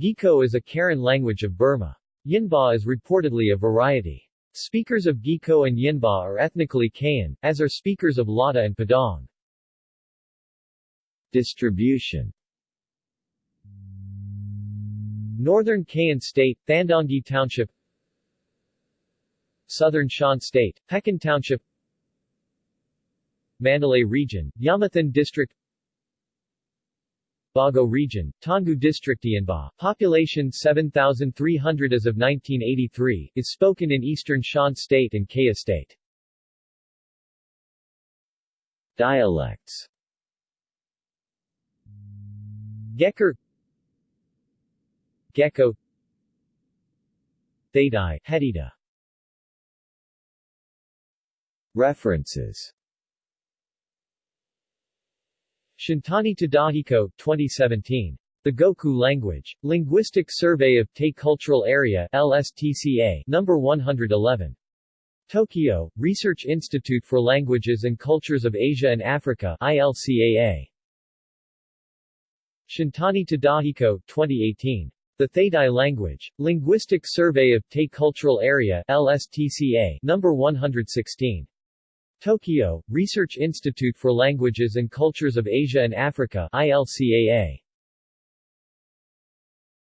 Geko is a Karen language of Burma. Yinbaw is reportedly a variety. Speakers of Geko and Yinbaw are ethnically Kayan, as are speakers of Lada and Padaung. Distribution Northern Kayan State, Thandaunggyi Township Southern Shan State, Pekon Township Mandalay Region, Yamethin District Bago Region, Taungoo District Yanba, population 7,300 as of 1983, is spoken in eastern Shan State and Kayah State. Dialects. Gekker Gecko. Thaydai, Hedida References Shintani Tadahiko, 2017. The Goku Language. Linguistic Survey of Tay Cultural Area LSTCA, number 111. Tokyo, Research Institute for Languages and Cultures of Asia and Africa ILCAA. Shintani Tadahiko, 2018. The Thaidai Language. Linguistic Survey of Tay Cultural Area LSTCA, number 116. Tokyo, Research Institute for Languages and Cultures of Asia and Africa ILCAA.